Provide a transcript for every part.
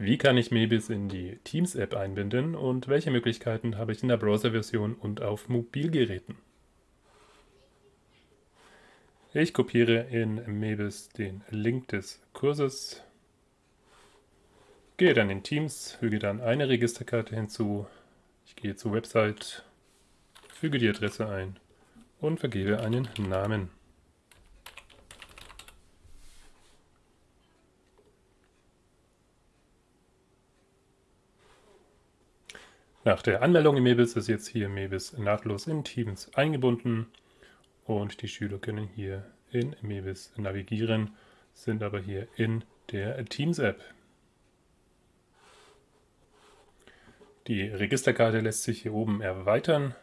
Wie kann ich Mebis in die Teams-App einbinden und welche Möglichkeiten habe ich in der Browser-Version und auf Mobilgeräten? Ich kopiere in Mebis den Link des Kurses, gehe dann in Teams, füge dann eine Registerkarte hinzu, ich gehe zur Website, füge die Adresse ein und vergebe einen Namen. Nach der Anmeldung in Mebis ist jetzt hier Mebis nahtlos in Teams eingebunden und die Schüler können hier in Mebis navigieren, sind aber hier in der Teams-App. Die Registerkarte lässt sich hier oben erweitern,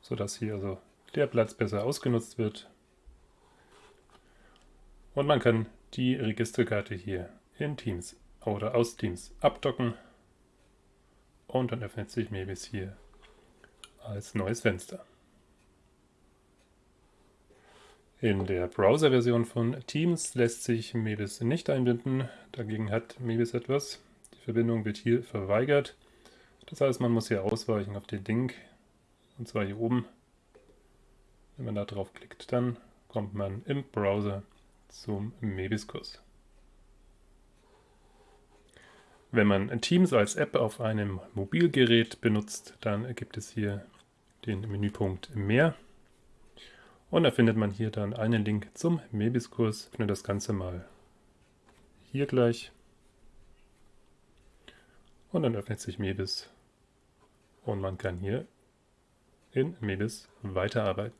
sodass hier also der Platz besser ausgenutzt wird. Und man kann die Registerkarte hier in Teams oder aus Teams abdocken und dann öffnet sich Mebis hier als neues Fenster. In der Browser-Version von Teams lässt sich Mebis nicht einbinden, dagegen hat Mebis etwas. Die Verbindung wird hier verweigert. Das heißt, man muss hier ausweichen auf den Link, und zwar hier oben. Wenn man da drauf klickt, dann kommt man im Browser zum Mebis-Kurs. Wenn man Teams als App auf einem Mobilgerät benutzt, dann gibt es hier den Menüpunkt Mehr. Und da findet man hier dann einen Link zum Mebis-Kurs. Ich öffne das Ganze mal hier gleich. Und dann öffnet sich Mebis. Und man kann hier in Mebis weiterarbeiten.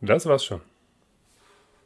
Das war's schon.